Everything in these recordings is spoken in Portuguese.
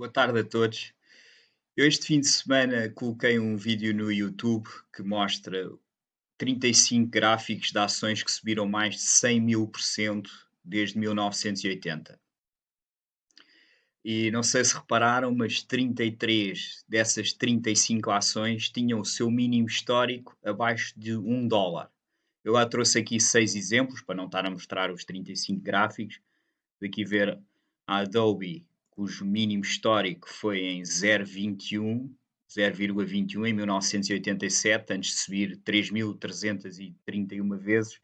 Boa tarde a todos. Eu este fim de semana coloquei um vídeo no YouTube que mostra 35 gráficos de ações que subiram mais de 100 mil por cento desde 1980. E não sei se repararam, mas 33 dessas 35 ações tinham o seu mínimo histórico abaixo de 1 dólar. Eu lá trouxe aqui seis exemplos para não estar a mostrar os 35 gráficos. Daqui ver a Adobe cujo mínimo histórico foi em 0,21 0,21 em 1987, antes de subir 3.331 vezes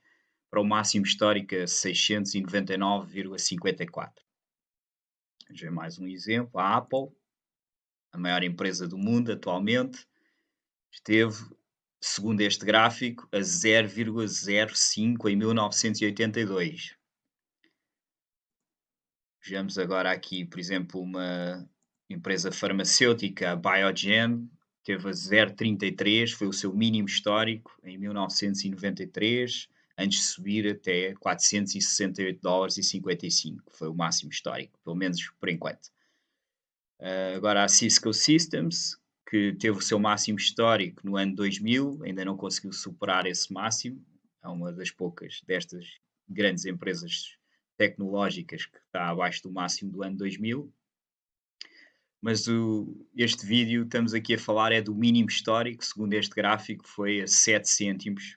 para o máximo histórico a 699,54. Vamos ver mais um exemplo. A Apple, a maior empresa do mundo atualmente, esteve, segundo este gráfico, a 0,05 em 1982. Vejamos agora aqui, por exemplo, uma empresa farmacêutica, a Biogen, teve a 0,33, foi o seu mínimo histórico em 1993, antes de subir até 468 dólares e 55, foi o máximo histórico, pelo menos por enquanto. Uh, agora a Cisco Systems, que teve o seu máximo histórico no ano 2000, ainda não conseguiu superar esse máximo, é uma das poucas destas grandes empresas tecnológicas que está abaixo do máximo do ano 2000. Mas o, este vídeo, estamos aqui a falar, é do mínimo histórico, segundo este gráfico, foi a 7 cêntimos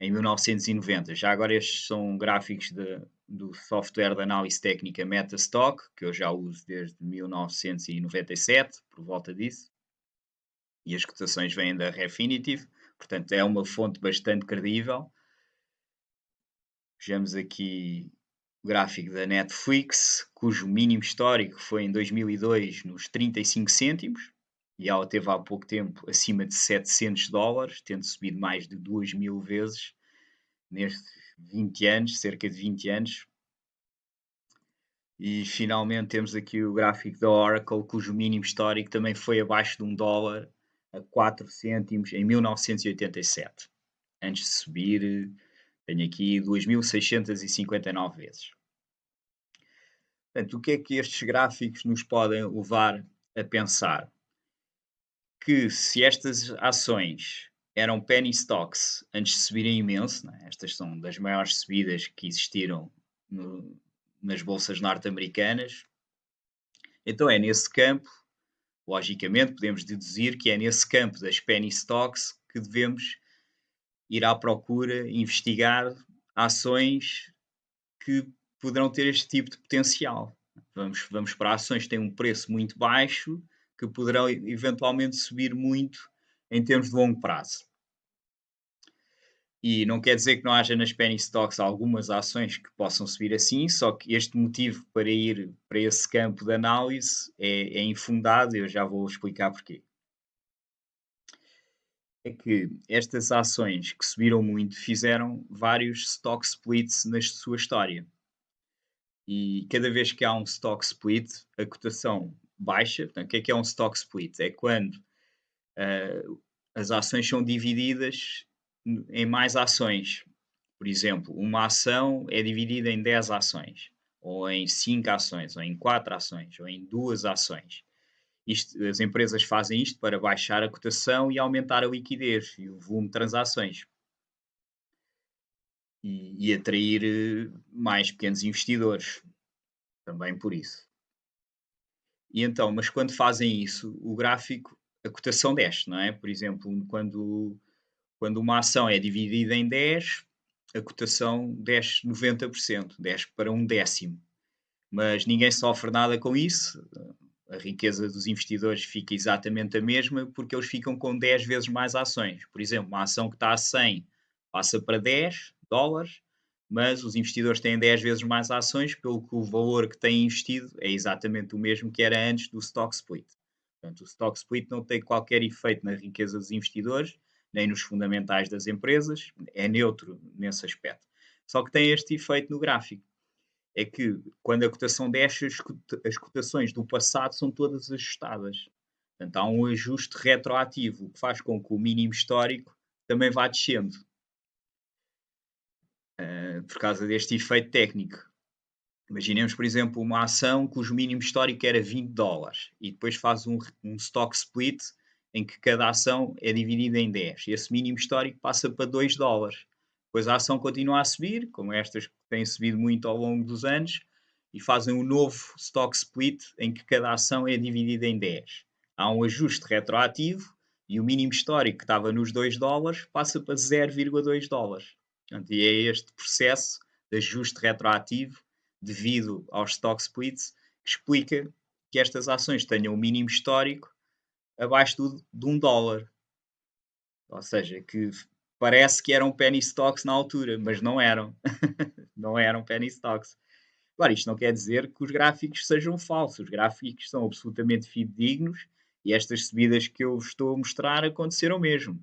em 1990. Já agora estes são gráficos de, do software de análise técnica Metastock, que eu já uso desde 1997, por volta disso. E as cotações vêm da Refinitiv, portanto é uma fonte bastante credível. Vejamos aqui gráfico da Netflix, cujo mínimo histórico foi em 2002 nos 35 cêntimos, e ela teve há pouco tempo acima de 700 dólares, tendo subido mais de 2 mil vezes nestes 20 anos, cerca de 20 anos. E finalmente temos aqui o gráfico da Oracle, cujo mínimo histórico também foi abaixo de 1 dólar a 4 cêntimos em 1987, antes de subir tenho aqui 2.659 vezes. Portanto, o que é que estes gráficos nos podem levar a pensar? Que se estas ações eram penny stocks antes de subirem imenso, é? estas são das maiores subidas que existiram no, nas bolsas norte-americanas, então é nesse campo, logicamente, podemos deduzir que é nesse campo das penny stocks que devemos ir à procura, investigar ações que poderão ter este tipo de potencial. Vamos, vamos para ações que têm um preço muito baixo, que poderão eventualmente subir muito em termos de longo prazo. E não quer dizer que não haja nas penny stocks algumas ações que possam subir assim, só que este motivo para ir para esse campo de análise é, é infundado, eu já vou explicar porquê é que estas ações que subiram muito fizeram vários stock splits na sua história. E cada vez que há um stock split, a cotação baixa. Portanto, o que é que é um stock split? É quando uh, as ações são divididas em mais ações. Por exemplo, uma ação é dividida em 10 ações, ou em 5 ações, ou em 4 ações, ou em 2 ações. Isto, as empresas fazem isto para baixar a cotação e aumentar a liquidez e o volume de transações. E, e atrair eh, mais pequenos investidores. Também por isso. E então, mas quando fazem isso, o gráfico, a cotação desce, não é? Por exemplo, quando, quando uma ação é dividida em 10, a cotação desce 90%, desce para um décimo. Mas ninguém sofre nada com isso riqueza dos investidores fica exatamente a mesma porque eles ficam com 10 vezes mais ações. Por exemplo, uma ação que está a 100 passa para 10 dólares, mas os investidores têm 10 vezes mais ações, pelo que o valor que têm investido é exatamente o mesmo que era antes do stock split. Portanto, o stock split não tem qualquer efeito na riqueza dos investidores, nem nos fundamentais das empresas, é neutro nesse aspecto. Só que tem este efeito no gráfico é que quando a cotação desce, as cotações do passado são todas ajustadas. Portanto, há um ajuste retroativo, que faz com que o mínimo histórico também vá descendo. Uh, por causa deste efeito técnico. Imaginemos, por exemplo, uma ação cujo mínimo histórico era 20 dólares e depois faz um, um stock split em que cada ação é dividida em 10. E esse mínimo histórico passa para 2 dólares. Depois a ação continua a subir, como estas que têm subido muito ao longo dos anos, e fazem um novo stock split em que cada ação é dividida em 10. Há um ajuste retroativo e o mínimo histórico que estava nos 2 dólares passa para 0,2 dólares. Portanto, e é este processo de ajuste retroativo devido aos stock splits que explica que estas ações tenham um mínimo histórico abaixo de um dólar. Ou seja, que parece que eram penny stocks na altura, mas não eram. não eram penny stocks. Agora, isto não quer dizer que os gráficos sejam falsos. Os gráficos são absolutamente fidedignos e estas subidas que eu estou a mostrar aconteceram mesmo.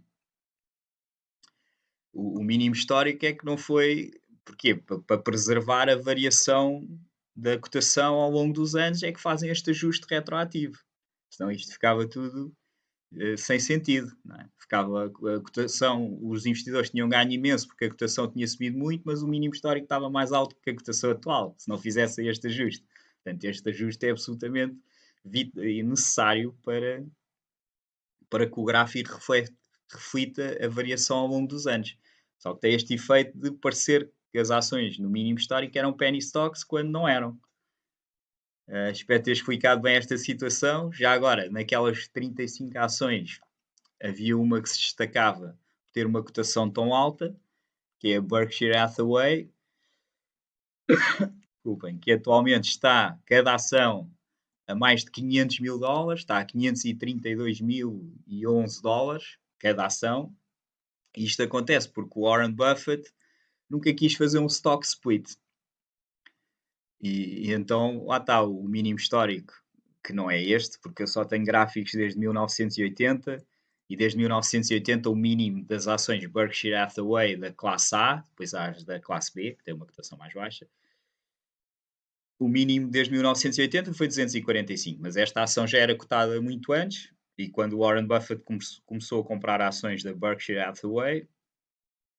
O, o mínimo histórico é que não foi. Porquê? Para preservar a variação da cotação ao longo dos anos é que fazem este ajuste retroativo. Senão isto ficava tudo sem sentido. É? Ficava a cotação, os investidores tinham ganho imenso porque a cotação tinha subido muito, mas o mínimo histórico estava mais alto que a cotação atual, se não fizessem este ajuste. Portanto, este ajuste é absolutamente necessário para, para que o gráfico reflete, reflita a variação ao longo dos anos. Só que tem este efeito de parecer que as ações no mínimo histórico eram penny stocks quando não eram. Uh, espero ter explicado bem esta situação. Já agora, naquelas 35 ações, havia uma que se destacava por ter uma cotação tão alta, que é a Berkshire Hathaway, desculpem, que atualmente está, cada ação, a mais de 500 mil dólares, está a 532.011 dólares cada ação. Isto acontece porque o Warren Buffett nunca quis fazer um stock split. E, e, então lá está o mínimo histórico, que não é este, porque eu só tenho gráficos desde 1980 e desde 1980 o mínimo das ações Berkshire Hathaway da classe A, depois as da classe B, que tem uma cotação mais baixa. O mínimo desde 1980 foi 245, mas esta ação já era cotada muito antes, e quando Warren Buffett come começou a comprar ações da Berkshire Hathaway,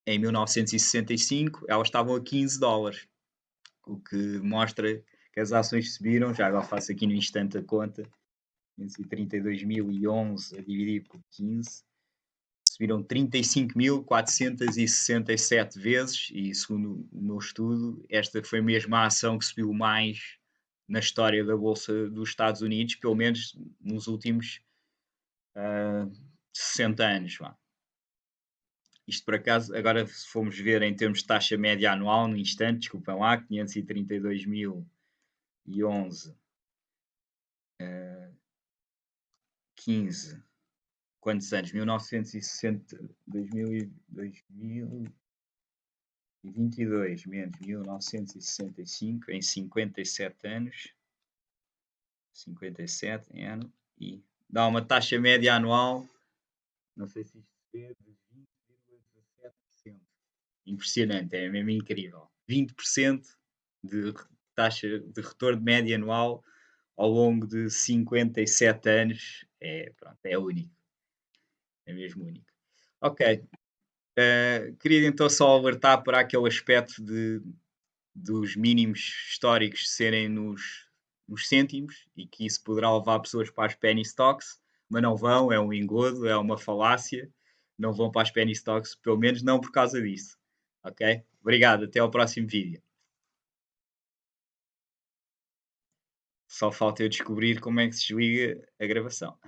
em 1965, elas estavam a 15 dólares o que mostra que as ações subiram. Já agora faço aqui no instante a conta: 532.011 a dividir por 15, subiram 35.467 vezes. E segundo o meu estudo, esta foi mesmo a ação que subiu mais na história da Bolsa dos Estados Unidos, pelo menos nos últimos uh, 60 anos. Vá. Isto por acaso, agora se formos ver em termos de taxa média anual, no instante, desculpem lá, 532.011, uh, 15, quantos anos? 1960, 2000, 2022 menos 1965, em 57 anos, 57 em ano, e dá uma taxa média anual, não sei se isto se vê, impressionante, é mesmo incrível. 20% de taxa de retorno média anual ao longo de 57 anos é, pronto, é único. É mesmo único. Ok. Uh, queria então só alertar para aquele aspecto de, dos mínimos históricos serem nos, nos cêntimos e que isso poderá levar pessoas para as penny stocks, mas não vão, é um engodo, é uma falácia. Não vão para as penny stocks, pelo menos não por causa disso. Ok? Obrigado, até ao próximo vídeo. Só falta eu descobrir como é que se desliga a gravação.